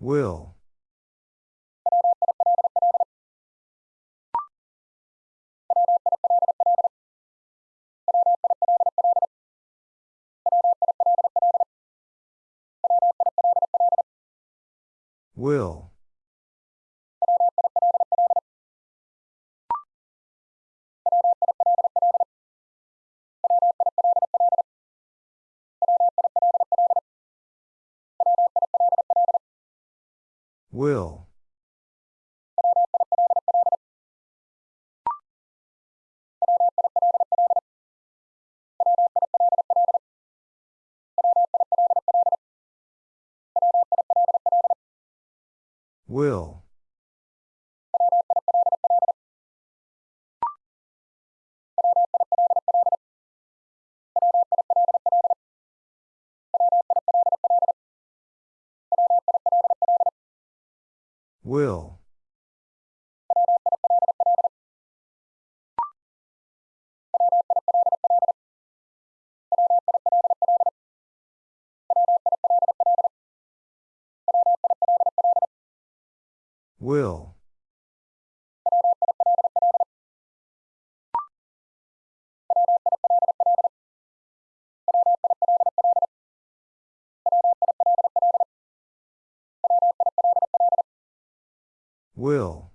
Will. Will. Will. Will. Will. Will. Will.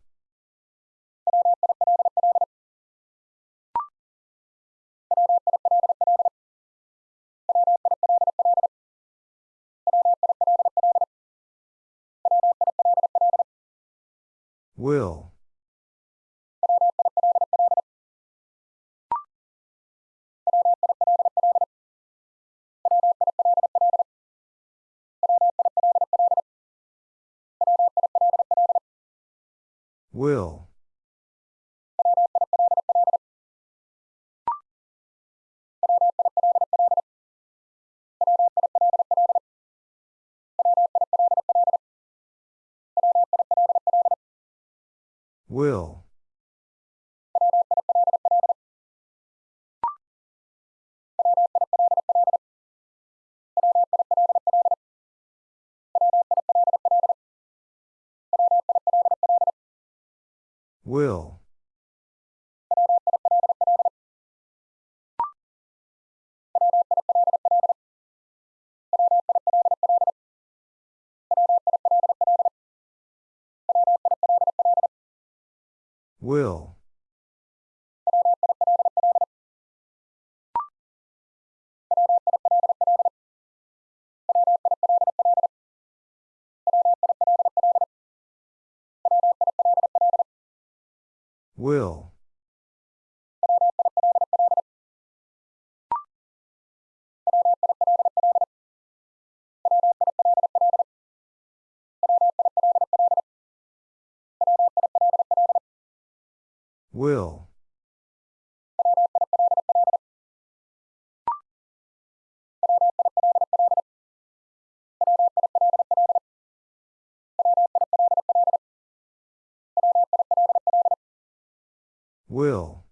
Will. Will. Will. Will. Will. Will. Will. Will.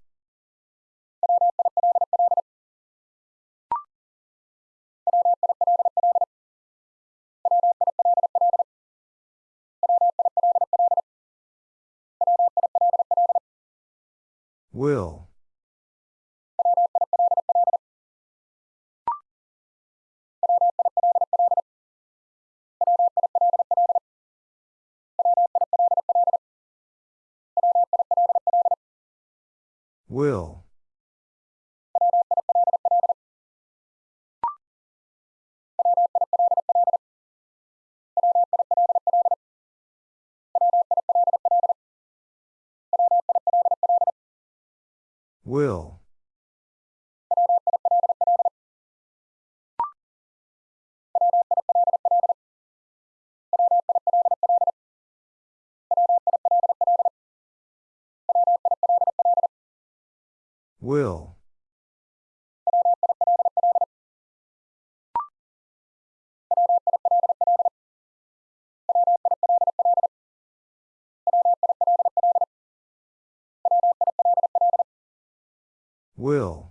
Will. Will. Will. Will. Will.